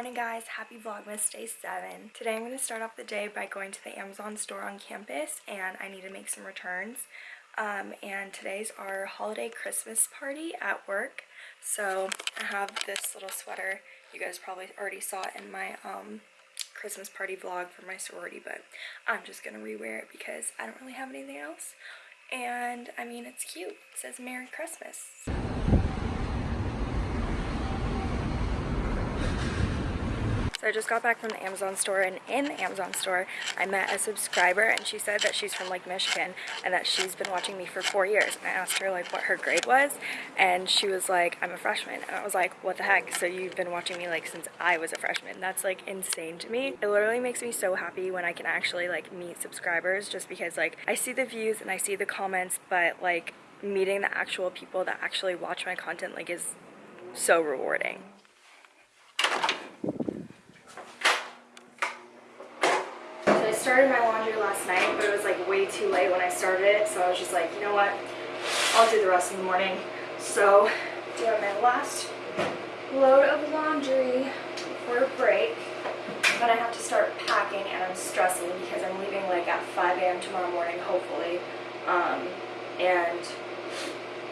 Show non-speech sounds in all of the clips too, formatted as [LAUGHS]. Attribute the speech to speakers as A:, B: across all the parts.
A: morning guys, happy Vlogmas day 7. Today I'm going to start off the day by going to the Amazon store on campus and I need to make some returns. Um, and today's our holiday Christmas party at work. So I have this little sweater. You guys probably already saw it in my um, Christmas party vlog for my sorority, but I'm just going to rewear it because I don't really have anything else. And I mean, it's cute. It says Merry Christmas. So I just got back from the Amazon store and in the Amazon store I met a subscriber and she said that she's from Lake Michigan and that she's been watching me for four years. And I asked her like what her grade was and she was like I'm a freshman. And I was like what the heck? So you've been watching me like since I was a freshman. That's like insane to me. It literally makes me so happy when I can actually like meet subscribers just because like I see the views and I see the comments but like meeting the actual people that actually watch my content like is so rewarding. Started my laundry last night, but it was like way too late when I started it, so I was just like, you know what, I'll do the rest of the morning. So, doing my last load of laundry for a break. But I have to start packing and I'm stressing because I'm leaving like at 5 a.m. tomorrow morning, hopefully. Um, and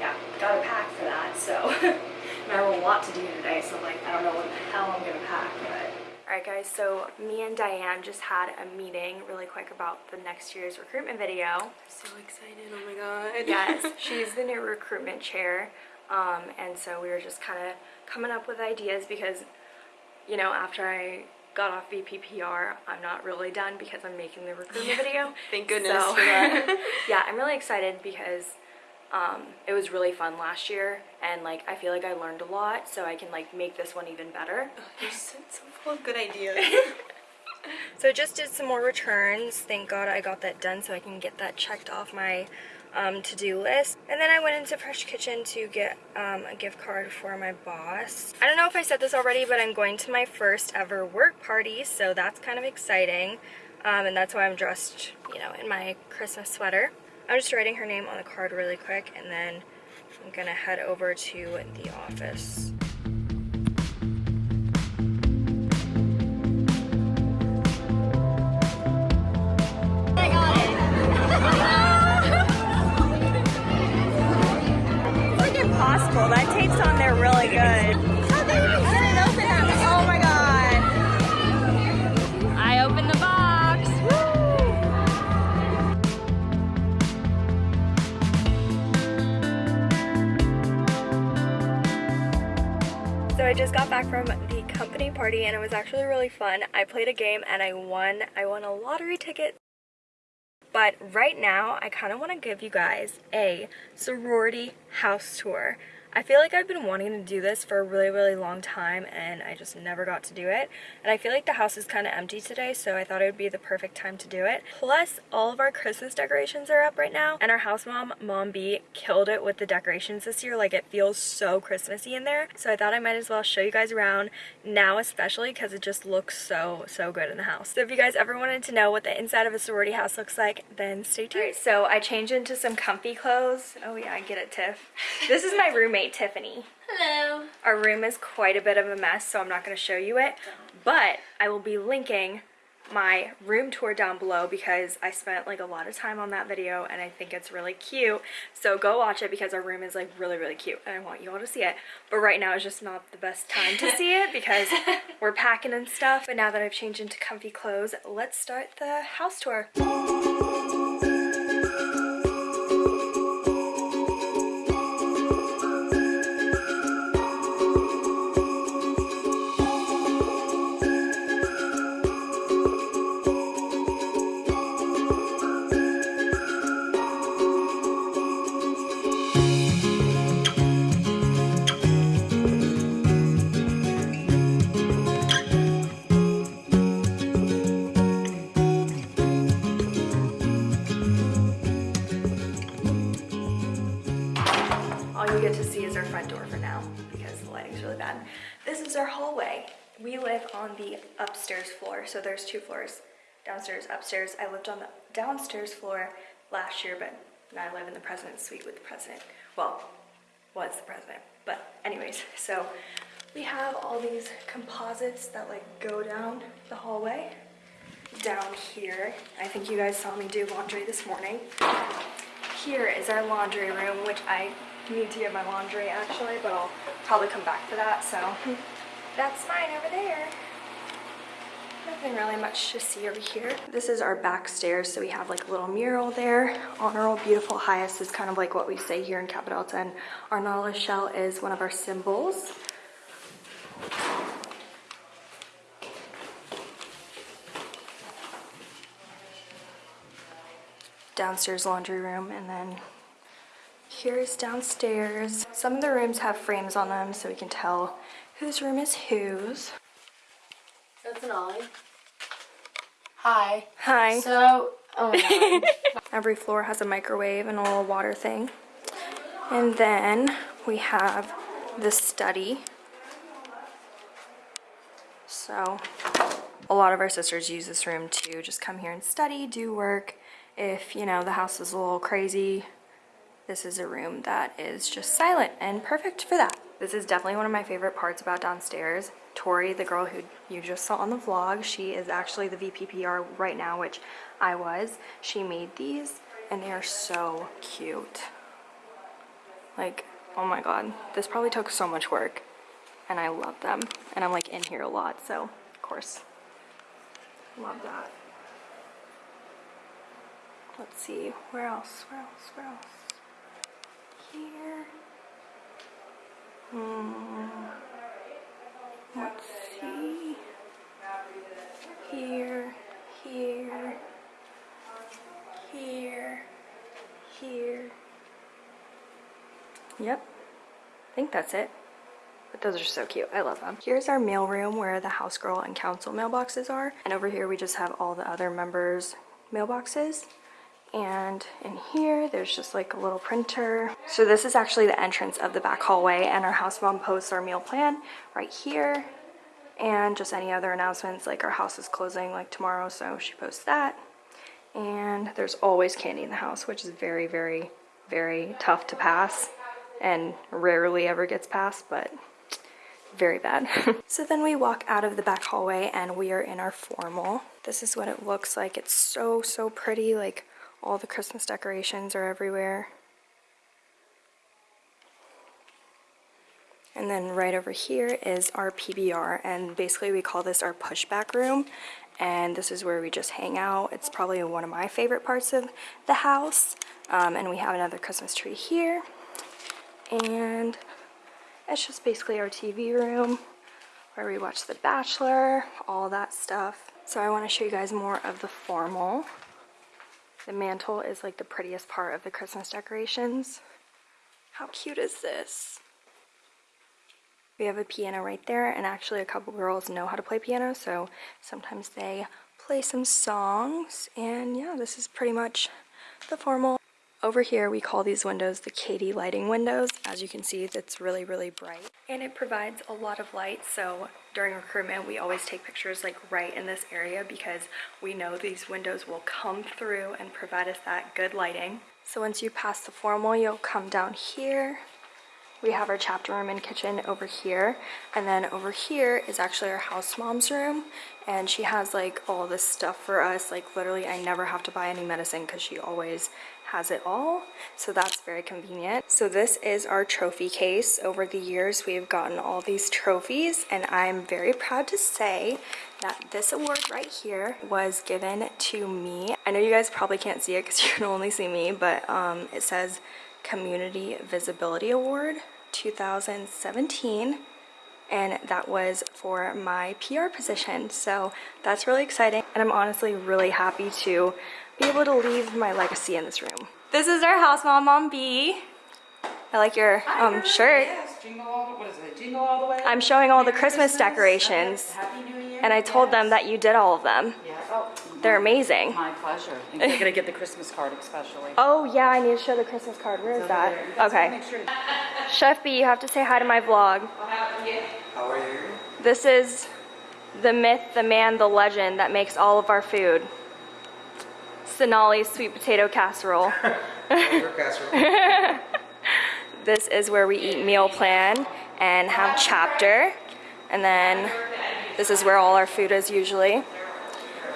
A: yeah, gotta pack for that, so. [LAUGHS] and I have a lot to do today, so like, I don't know what the hell I'm gonna pack, but Alright guys, so me and Diane just had a meeting really quick about the next year's recruitment video.
B: So excited, oh my god.
A: yes, [LAUGHS] she's the new recruitment chair. Um, and so we were just kind of coming up with ideas because, you know, after I got off VPPR, I'm not really done because I'm making the recruitment video.
B: Thank goodness so, for that. [LAUGHS]
A: yeah, I'm really excited because um, it was really fun last year and like I feel like I learned a lot so I can like make this one even better.
B: Oh, you're so, so full of good ideas. [LAUGHS]
A: so I just did some more returns. Thank God I got that done so I can get that checked off my um, to-do list. And then I went into Fresh Kitchen to get um, a gift card for my boss. I don't know if I said this already, but I'm going to my first ever work party, so that's kind of exciting. Um, and that's why I'm dressed, you know, in my Christmas sweater. I'm just writing her name on the card really quick and then I'm gonna head over to the office. Back from the company party and it was actually really fun. I played a game and I won. I won a lottery ticket. But right now, I kind of want to give you guys a sorority house tour. I feel like I've been wanting to do this for a really, really long time and I just never got to do it. And I feel like the house is kind of empty today, so I thought it would be the perfect time to do it. Plus, all of our Christmas decorations are up right now and our house mom, Mom B, killed it with the decorations this year. Like, it feels so Christmassy in there. So I thought I might as well show you guys around now, especially because it just looks so, so good in the house. So if you guys ever wanted to know what the inside of a sorority house looks like, then stay tuned. Right, so I changed into some comfy clothes. Oh yeah, I get it, Tiff. [LAUGHS] This is my roommate roommate, Tiffany.
B: Hello.
A: Our room is quite a bit of a mess, so I'm not going to show you it. But I will be linking my room tour down below because I spent like a lot of time on that video and I think it's really cute. So go watch it because our room is like really, really cute and I want you all to see it. But right now is just not the best time to see it because [LAUGHS] we're packing and stuff. But now that I've changed into comfy clothes, let's start the house tour. There's two floors, downstairs, upstairs. I lived on the downstairs floor last year, but now I live in the president's suite with the president. Well, was the president. But anyways, [LAUGHS] so We have all these composites that like go down the hallway. Down here, I think you guys saw me do laundry this morning. Here is our laundry room, which I need to get my laundry actually, but I'll probably come back for that. So [LAUGHS] that's mine over there. Nothing really much to see over here. This is our back stairs, so we have like a little mural there. Honorable, beautiful, highest is kind of like what we say here in Delta, and our nautilus shell is one of our symbols. Downstairs laundry room, and then here's downstairs. Some of the rooms have frames on them, so we can tell whose room is whose.
B: That's an Ollie. Hi.
A: Hi.
B: So, oh my god. [LAUGHS]
A: Every floor has a microwave and a little water thing. And then we have the study. So a lot of our sisters use this room to just come here and study, do work. If, you know, the house is a little crazy, this is a room that is just silent and perfect for that. This is definitely one of my favorite parts about downstairs. Tori, the girl who you just saw on the vlog, she is actually the VPPR right now, which I was. She made these and they are so cute. Like, oh my god, this probably took so much work and I love them. And I'm like in here a lot, so of course, love that. Let's see, where else, where else, where else? Here. Hmm. Let's see. Here, here, here, here. Yep, I think that's it. But those are so cute. I love them. Here's our mail room where the house girl and council mailboxes are. And over here we just have all the other members' mailboxes. And in here, there's just like a little printer. So this is actually the entrance of the back hallway and our house mom posts our meal plan right here. And just any other announcements, like our house is closing like tomorrow, so she posts that. And there's always candy in the house, which is very, very, very tough to pass and rarely ever gets passed, but very bad. [LAUGHS] so then we walk out of the back hallway and we are in our formal. This is what it looks like. It's so, so pretty. Like all the Christmas decorations are everywhere. And then right over here is our PBR and basically we call this our pushback room and this is where we just hang out. It's probably one of my favorite parts of the house um, and we have another Christmas tree here and it's just basically our TV room where we watch The Bachelor, all that stuff. So I want to show you guys more of the formal. The mantle is like the prettiest part of the Christmas decorations. How cute is this? We have a piano right there and actually a couple girls know how to play piano so sometimes they play some songs and yeah this is pretty much the formal over here, we call these windows the KD lighting windows. As you can see, it's really, really bright. And it provides a lot of light, so during recruitment, we always take pictures like right in this area because we know these windows will come through and provide us that good lighting. So once you pass the formal, you'll come down here. We have our chapter room and kitchen over here. And then over here is actually our house mom's room. And she has like all this stuff for us. Like literally, I never have to buy any medicine because she always has it all so that's very convenient. So this is our trophy case. Over the years we have gotten all these trophies and i'm very proud to say that this award right here was given to me. I know you guys probably can't see it because [LAUGHS] you can only see me but um, it says community visibility award 2017 and that was for my PR position. So that's really exciting and I'm honestly really happy to be able to leave my legacy in this room. This is our house mom, Mom B. I like your um, shirt.
C: Yes, jingle all the, what is it, jingle all the way?
A: I'm showing all the
C: Merry
A: Christmas decorations
C: Happy New Year.
A: and I told them that you did all of them.
C: Yeah, oh,
A: They're amazing.
C: my pleasure. And you're gonna get the Christmas card especially. [LAUGHS]
A: Oh yeah, I need to show the Christmas card. Where is
C: Over there.
A: that? Okay.
C: Make sure.
A: Chef B, you have to say hi to my vlog.
D: How are you?
A: This is the myth, the man, the legend that makes all of our food. Sonali's sweet potato casserole. [LAUGHS]
D: Casserole. [LAUGHS]
A: This is where we eat meal plan and have chapter. And then this is where all our food is usually.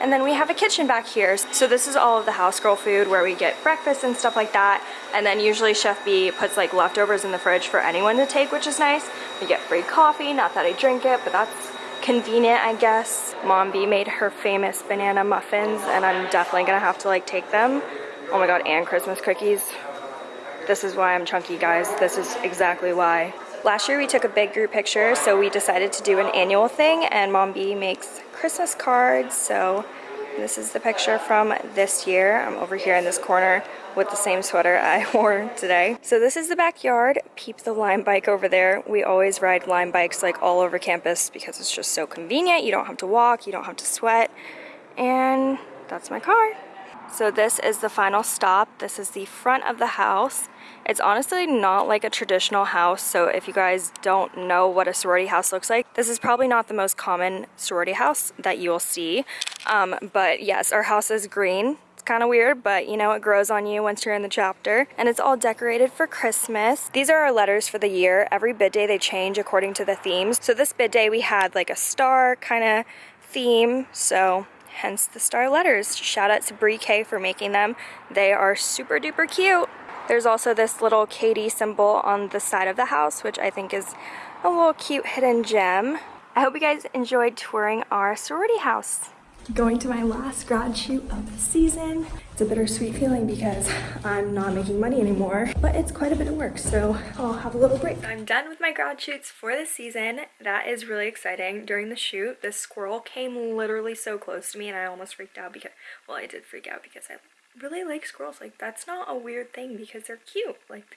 A: And then we have a kitchen back here. So this is all of the house girl food where we get breakfast and stuff like that. And then usually Chef B puts like leftovers in the fridge for anyone to take, which is nice. We get free coffee, not that I drink it, but that's convenient, I guess. Mom B made her famous banana muffins and I'm definitely gonna have to like take them. Oh my God, and Christmas cookies. This is why I'm chunky, guys. This is exactly why. Last year we took a big group picture, so we decided to do an annual thing and Mom B makes Christmas cards. So this is the picture from this year. I'm over here in this corner with the same sweater I [LAUGHS] wore today. So this is the backyard. Peep the Lime bike over there. We always ride Lime bikes like all over campus because it's just so convenient. You don't have to walk, you don't have to sweat. And that's my car. So this is the final stop. This is the front of the house. It's honestly not like a traditional house, so if you guys don't know what a sorority house looks like, this is probably not the most common sorority house that you will see. Um, but yes, our house is green. It's kind of weird, but you know, it grows on you once you're in the chapter. And it's all decorated for Christmas. These are our letters for the year. Every bid day they change according to the themes. So this bid day we had like a star kind of theme, so hence the star letters. Shout out to Brie K for making them. They are super duper cute. There's also this little KD symbol on the side of the house, which I think is a little cute hidden gem. I hope you guys enjoyed touring our sorority house. Going to my last grad shoot of the season. It's a bittersweet feeling because I'm not making money anymore, but it's quite a bit of work, so I'll have a little break. I'm done with my grad shoots for the season. That is really exciting. During the shoot, this squirrel came literally so close to me and I almost freaked out because, well, I did freak out because I really like squirrels. Like, that's not a weird thing because they're cute. Like,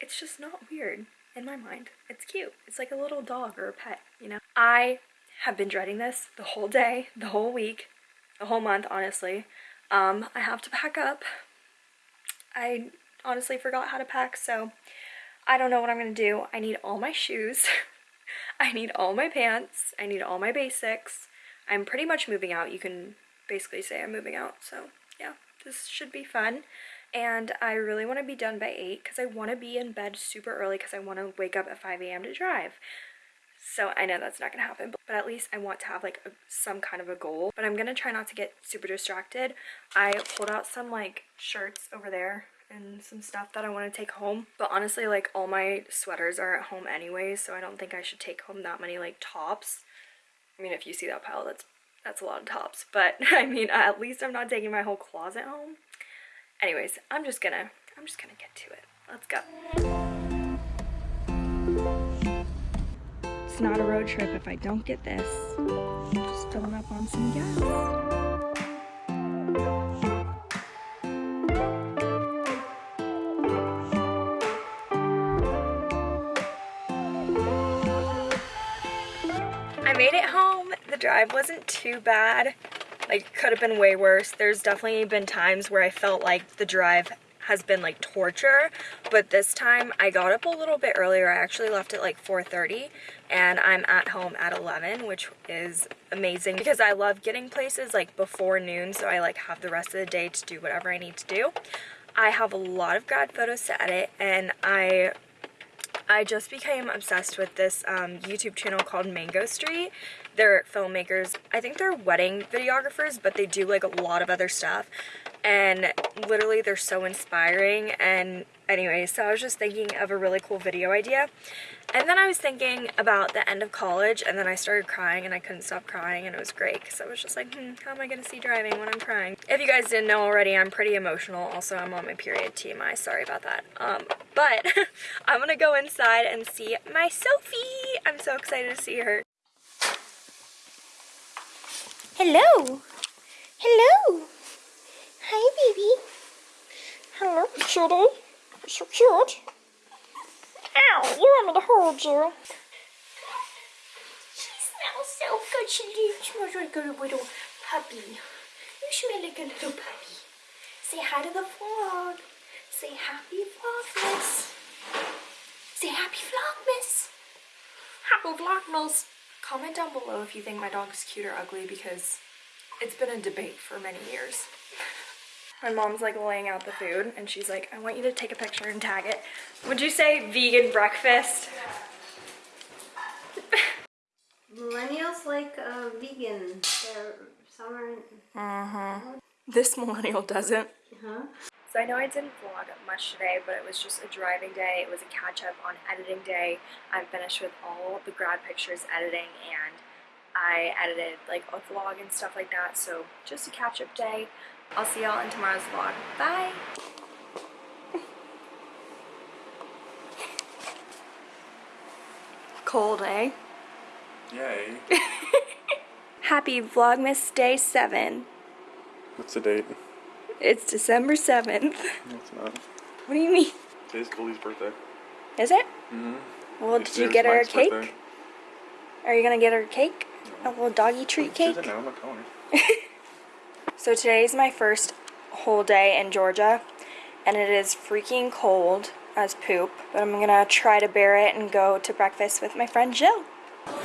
A: it's just not weird in my mind. It's cute. It's like a little dog or a pet, you know? I have been dreading this the whole day, the whole week, the whole month, honestly. Um, I have to pack up. I honestly forgot how to pack, so I don't know what I'm gonna do. I need all my shoes. [LAUGHS] I need all my pants. I need all my basics. I'm pretty much moving out. You can basically say I'm moving out, so this should be fun and I really want to be done by 8 because I want to be in bed super early because I want to wake up at 5 a.m. to drive. So I know that's not going to happen, but, at least I want to have like a, some kind of a goal. But I'm going to try not to get super distracted. I pulled out some like shirts over there and some stuff that I want to take home. But honestly, like all my sweaters are at home anyway, so I don't think I should take home that many like tops. I mean, if you see that pile, that's that's a lot of tops, but [LAUGHS] I mean, at least I'm not taking my whole closet home. Anyways, I'm just gonna, I'm just gonna get to it. Let's go. It's not a road trip if I don't get this. Just filling up on some gas. Drive wasn't too bad. Like, could have been way worse. There's definitely been times where I felt like the drive has been like torture but this time I got up a little bit earlier I actually left at like 4:30, and I'm at home at 11 which is amazing because I love getting places like before noon so I like have the rest of the day to do whatever I need to do I have a lot of grad photos to edit and I I just became obsessed with this um, YouTube channel called Mango Street. They're filmmakers. I think they're wedding videographers, but they do like a lot of other stuff. And literally they're so inspiring. And anyway, so I was just thinking of a really cool video idea. And then I was thinking about the end of college and then I started crying and I couldn't stop crying and it was great because I was just like, hmm, how am I going to see driving when I'm crying? If you guys didn't know already, I'm pretty emotional. Also, I'm on my period TMI. Sorry about that. Um, but [LAUGHS] I'm to go inside and see my Sophie. I'm so excited to see her. Hello. Hello. Hi, baby. Hello, cutie. You're so cute. Ow, you want me to hold you. She smells so good. She smells like a little puppy. You smell like a little puppy. Say hi to the vlog. Say happy vlogmas. Say happy vlogmas. Happy vlogmas. Comment down below if you think my dog's cute or ugly because it's been a debate for many years. [LAUGHS] My mom's like laying out the food and she's like, I want you to take a picture and tag it. Would you say vegan breakfast? [LAUGHS]
B: Millennials like uh, vegan. They're summer.
A: This millennial doesn't.
B: Huh?
A: So I know I didn't vlog much today, but it was just a driving day. It was a catch up on editing day. I'm finished with all the grad pictures editing and I edited like a vlog and stuff like that. So just a catch up day. I'll see y'all in tomorrow's vlog. Bye! [LAUGHS] Cold, eh?
E: Yay. [LAUGHS]
A: Happy Vlogmas Day 7.
E: What's the date?
A: It's December 7th.
E: No, it's not.
A: What do you mean?
E: Today's Goldie's birthday.
A: Is it?
E: Mm-hmm.
A: Well, did you get her a cake? Are you gonna get her a cake? A little doggy treat cake?
E: doesn't know, I'm not calling [LAUGHS] her.
A: today is my first whole day in Georgia, and it is freaking cold as poop, but I'm gonna try to bear it and go to breakfast with my friend Jill.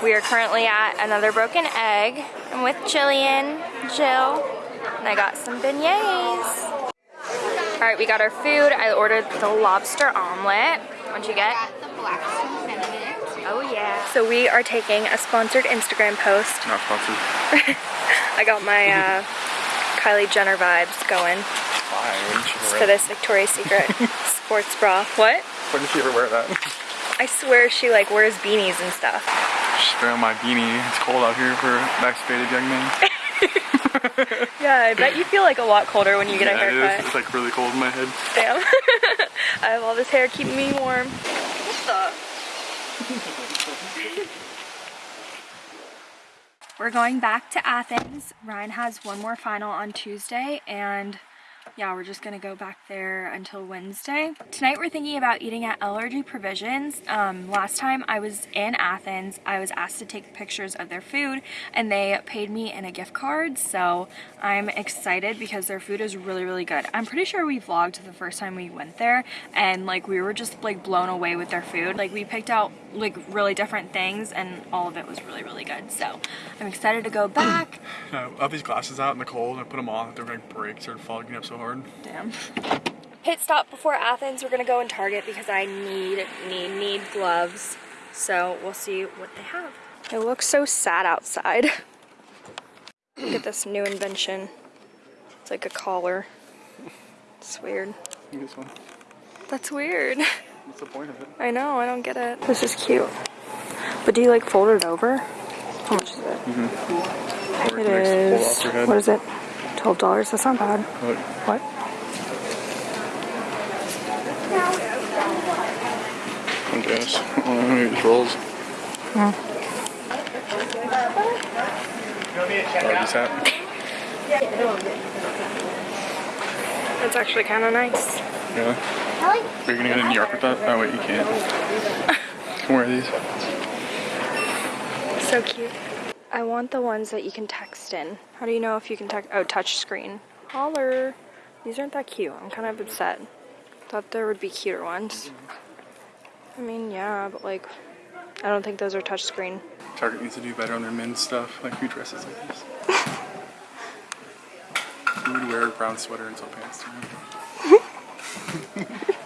A: We are currently at another broken egg. I'm with Jillian, Jill, and I got some beignets. All right, we got our food. I ordered the lobster omelet. What'd you get?
B: the Blackstone Benedict.
A: Oh yeah. So we are taking a sponsored Instagram post.
E: Not sponsored. [LAUGHS]
A: I got my uh, [LAUGHS] Kylie Jenner vibes going
E: Why? When did she ever
A: for this Victoria's Secret [LAUGHS] sports bra. What?
E: Did she ever wear that?
A: I swear she like wears beanies and stuff.
E: Just throw on my beanie. It's cold out here for vaccinated young men. [LAUGHS]
A: Yeah, I bet you feel like a lot colder when you get a
E: yeah, it is.
A: haircut.
E: It's like really cold in my head.
A: Damn. [LAUGHS] I have all this hair keeping me warm. What the? We're going back to Athens. Ryan has one more final on Tuesday and yeah, we're just gonna go back there until Wednesday. Tonight we're thinking about eating at LRG Provisions. Um, last time I was in Athens, I was asked to take pictures of their food and they paid me in a gift card. So I'm excited because their food is really, really good. I'm pretty sure we vlogged the first time we went there and like we were just like blown away with their food. Like we picked out like really different things and all of it was really, really good. So I'm excited to go back. [LAUGHS]
E: I have these glasses out in the cold. I put them on. They're like breaks. They're fogging up so hard.
A: Damn. Pit stop before Athens. We're gonna go in Target because I need, need, need gloves. So we'll see what they have. It looks so sad outside. Look at this new invention. It's like a collar. It's weird.
E: This one.
A: That's weird.
E: What's the point of it?
A: I know, I don't get it. This is cute. But do you like fold it over? How much is it? Mm-hmm.
E: Or
A: It
E: can I just pull
A: is,
E: off your head?
A: what is it? $12, that's not bad.
E: Look.
A: What?
E: I guess. Oh, maybe it just rolls. Hmm. Doggy's hat.
A: That's actually kind of nice.
E: Yeah. Are you gonna go to New York with that? Oh wait, you can't. You [LAUGHS] can wear these.
A: So cute. I want the ones that you can text in. How do you know if you can text? Oh, touch screen. Holler. These aren't that cute. I'm kind of upset. Thought there would be cuter ones. I mean, yeah, but like, I don't think those are touch screen.
E: Target needs to do better on their men's stuff, like who dresses like this. [LAUGHS] Who would wear a brown sweater and sweatpants tonight? [LAUGHS]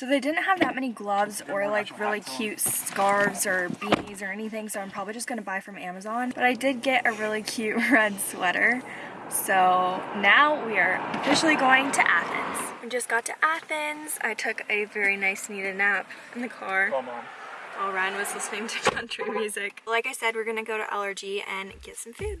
A: So they didn't have that many gloves or like really cute scarves or beanies or anything, so I'm probably just gonna buy from Amazon. But I did get a really cute [LAUGHS] red sweater. So now we are officially going to Athens. We just got to Athens. I took a very nice needed nap in the car
E: on.
A: while Ryan was listening to [LAUGHS] country music. Like I said, we're gonna go to LRG and get some food.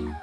A: you.